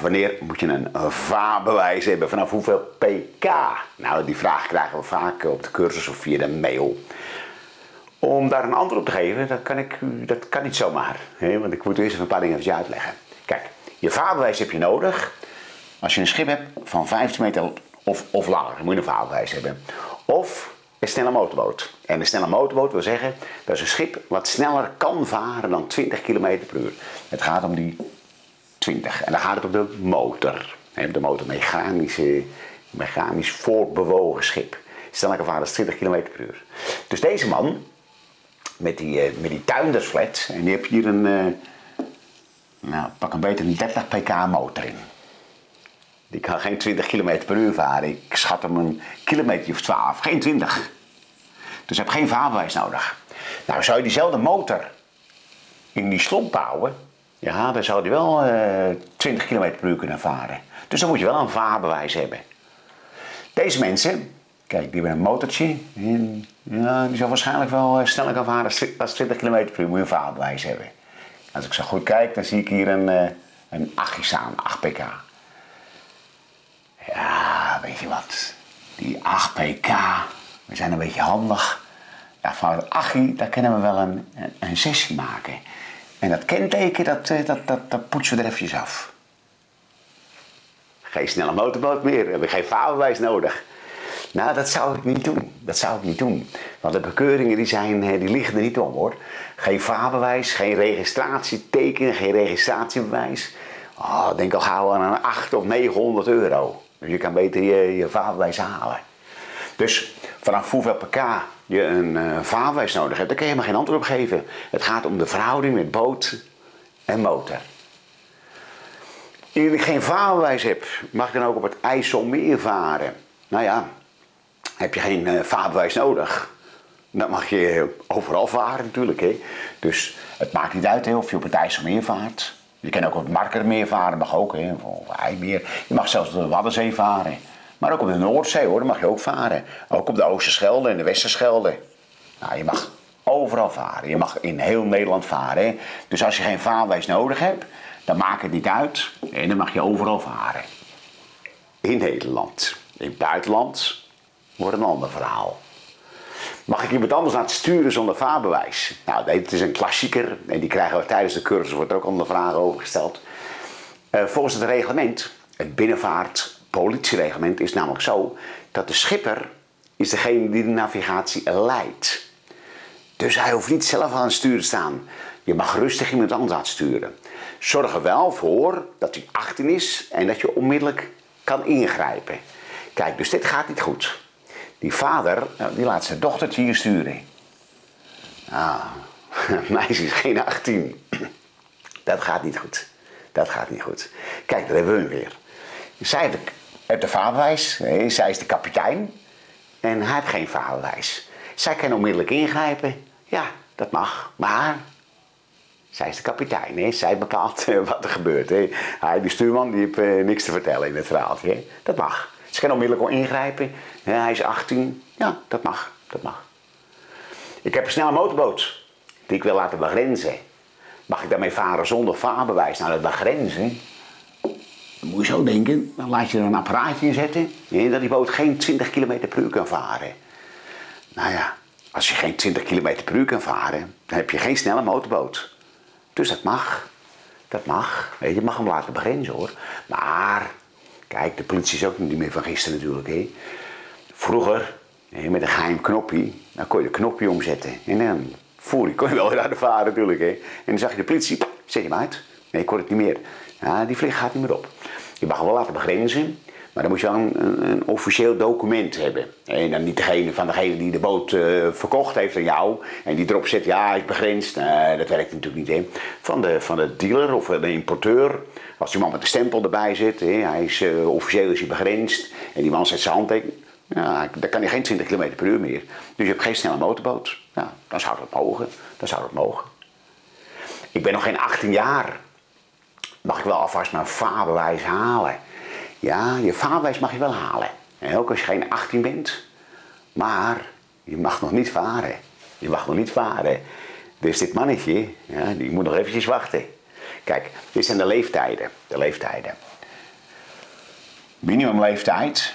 wanneer moet je een vaarbewijs hebben? Vanaf hoeveel pk? Nou, die vraag krijgen we vaak op de cursus of via de mail. Om daar een antwoord op te geven, dat kan, ik, dat kan niet zomaar. Hè? Want ik moet eerst een paar dingen even uitleggen. Kijk, je vaarbewijs heb je nodig als je een schip hebt van 15 meter of, of langer. Dan moet je een vaarbewijs hebben. Of een snelle motorboot. En een snelle motorboot wil zeggen, dat is een schip wat sneller kan varen dan 20 km per uur. Het gaat om die 20. En dan gaat het om de motor. De motor, mechanische, mechanisch voortbewogen schip. Varen dan 20 km per uur. Dus deze man, met die, uh, met die tuindersflat, en die heb hier een, uh, nou pak een beter een 30 pk motor in. Die kan geen 20 km per uur varen. Ik schat hem een kilometer of 12, geen 20. Dus heb geen vaarbewijs nodig. Nou, zou je diezelfde motor in die slomp houden, ja, dan zou die wel uh, 20 km per uur kunnen varen. Dus dan moet je wel een vaarbewijs hebben. Deze mensen, kijk, die hebben een motortje. Ja, die zal waarschijnlijk wel uh, sneller gaan varen dan 20 km per uur. Moet je een vaarbewijs hebben. Als ik zo goed kijk, dan zie ik hier een, uh, een 8 staan, 8 pk. Ja, weet je wat? Die 8 pk, we zijn een beetje handig. Ja, van het 8 daar kunnen we wel een, een sessie maken. En dat kenteken, dat, dat, dat, dat poetsen we er eventjes af. Geen snelle motorboot meer, we hebben geen vaarbewijs nodig. Nou, dat zou ik niet doen. Dat zou ik niet doen. Want de bekeuringen die, zijn, die liggen er niet om hoor. Geen vaarbewijs, geen registratieteken, geen registratiebewijs. Oh, denk al gauw aan een 8 of 900 euro. Dus je kan beter je, je vaarbewijs halen. Dus vanaf hoeveel pk je een uh, vaarbewijs nodig hebt, daar kan je helemaal geen antwoord op geven. Het gaat om de verhouding met boot en motor. Indien ik geen vaarbewijs heb, mag ik dan ook op het IJsselmeer varen? Nou ja, heb je geen uh, vaarbewijs nodig. Dan mag je overal varen natuurlijk. Hè? Dus het maakt niet uit hè, of je op het IJsselmeer vaart. Je kan ook op het Markermeer varen, mag ook. Hè? Of IJmeer. Je mag zelfs op de Waddenzee varen. Maar ook op de Noordzee hoor, daar mag je ook varen. Ook op de Oosterschelde en de Westerschelde. Nou, je mag overal varen. Je mag in heel Nederland varen. Dus als je geen vaarwijs nodig hebt, dan maakt het niet uit. En dan mag je overal varen. In Nederland. In het buitenland wordt een ander verhaal. Mag ik iemand anders laten sturen zonder vaarbewijs? Nou, dit is een klassieker en die krijgen we tijdens de cursus, wordt er ook onder vragen over gesteld. Uh, volgens het reglement, het binnenvaartpolitiereglement, is namelijk zo dat de schipper is degene die de navigatie leidt. Dus hij hoeft niet zelf aan het stuur te staan. Je mag rustig iemand anders sturen. Zorg er wel voor dat hij 18 is en dat je onmiddellijk kan ingrijpen. Kijk, dus dit gaat niet goed. Die vader, nou, die laat zijn dochtertje hier sturen. Nou, meisje is geen 18. Dat gaat niet goed. Dat gaat niet goed. Kijk, daar hebben we hem weer. Zij heeft de vaderwijs, zij is de kapitein. En hij heeft geen vaderwijs. Zij kan onmiddellijk ingrijpen. Ja, dat mag. Maar zij is de kapitein, hè? zij bepaalt wat er gebeurt. Hè? Hij, die stuurman, die heeft uh, niks te vertellen in het verhaaltje. Hè? Dat mag. Ze kan onmiddellijk al ingrijpen. Hij is 18. Ja, dat mag. Dat mag. Ik heb een snelle motorboot die ik wil laten begrenzen. Mag ik daarmee varen zonder vaarbewijs? Nou, dat begrenzen. Moet je zo denken. Dan laat je er een apparaatje in zetten. dat die boot geen 20 km per uur kan varen. Nou ja, als je geen 20 km per uur kan varen, dan heb je geen snelle motorboot. Dus dat mag. Dat mag. Je mag hem laten begrenzen hoor. Maar Kijk, de politie is ook niet meer van gisteren natuurlijk. Hè. Vroeger, met een geheim knopje, dan kon je de knopje omzetten. En dan voer je, kon je wel de varen natuurlijk. Hè. En dan zag je de politie, zet je hem uit. Nee, ik kon het niet meer. Ja, die vlieg gaat niet meer op. Je mag wel laten begrenzen, maar dan moet je wel een, een, officieel document hebben. En dan niet degene van degene die de boot uh, verkocht heeft aan jou. En die erop zet, ja, hij is begrensd. Nee, dat werkt natuurlijk niet. Hè. Van, de, van de dealer of de importeur. Als die man met de stempel erbij zit, hè, hij is, uh, officieel is hij begrensd. En die man zet zijn handtekening. Ja, dan kan hij geen 20 km per uur meer. Dus je hebt geen snelle motorboot. Ja, dan zou dat mogen. Dan zou dat mogen. Ik ben nog geen 18 jaar. Mag ik wel alvast mijn vaarbewijs halen? Ja, je vaarbewijs mag je wel halen. En ook als je geen 18 bent. Maar je mag nog niet varen. Je mag nog niet varen. Dus dit mannetje, ja, die moet nog eventjes wachten. Kijk, dit zijn de leeftijden. De leeftijden. Minimumleeftijd,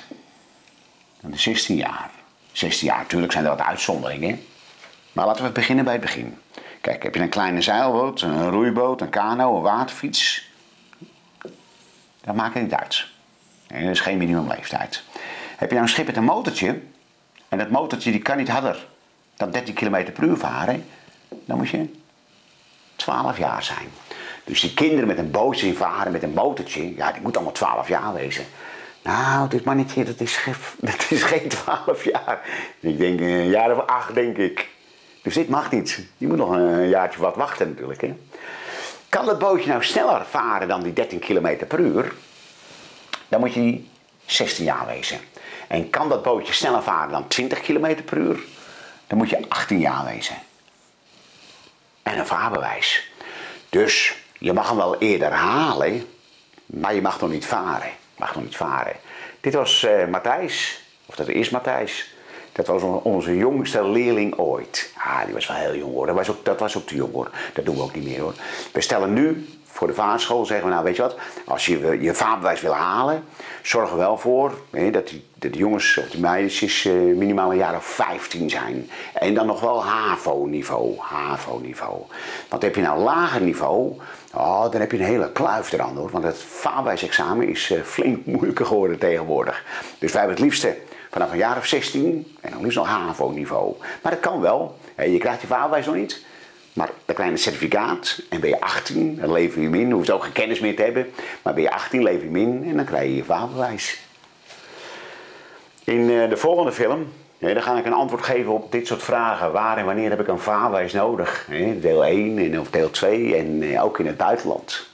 is 16 jaar. 16 jaar, natuurlijk zijn er wat uitzonderingen. Maar laten we beginnen bij het begin. Kijk, heb je een kleine zeilboot, een roeiboot, een kano, een waterfiets? Dat maakt het niet uit. En dat is geen minimumleeftijd. Heb je nou een schip met een motortje, en dat motortje die kan niet harder dan 13 km per uur varen, dan moet je 12 jaar zijn. Dus die kinderen met een bootje varen met een motortje, ja, die moeten allemaal 12 jaar wezen. Nou, dit mannetje, dat is, dat is geen 12 jaar. Ik denk een jaar of acht, denk ik. Dus dit mag niet. Je moet nog een jaartje wat wachten natuurlijk. Hè? Kan dat bootje nou sneller varen dan die 13 km per uur? Dan moet je 16 jaar wezen. En kan dat bootje sneller varen dan 20 km per uur? Dan moet je 18 jaar wezen. En een vaarbewijs. Dus je mag hem wel eerder halen, maar je mag nog niet varen. Mag nog niet varen. Dit was uh, Matthijs, of dat is Matthijs. Dat was onze jongste leerling ooit. Ah, die was wel heel jong hoor. Dat was ook, dat was ook te jong hoor. Dat doen we ook niet meer hoor. We stellen nu voor de vaartschool, zeggen we nou weet je wat. Als je je vaarbewijs wil halen, zorg er wel voor hè, dat, die, de jongens of die meisjes uh, minimaal een jaar of 15 zijn. En dan nog wel HAVO-niveau. HAVO-niveau. Want heb je nou lager niveau, oh, dan heb je een hele kluif eraan hoor. Want het vaarbewijsexamen is uh, flink moeilijker geworden tegenwoordig. Dus wij hebben het liefste vanaf een jaar of 16 en dan liefst nog HAVO-niveau. Maar dat kan wel. Je krijgt je vaarbewijs nog niet. Maar dat kleine certificaat, en ben je 18, dan lever je hem in. Je hoeft ook geen kennis meer te hebben. Maar ben je 18, lever je hem in en dan krijg je je vaarbewijs. In eh, de volgende film dan ga ik een antwoord geven op dit soort vragen. Waar en wanneer heb ik een vaarbewijs nodig? Deel 1 en of deel 2 en eh, ook in het buitenland.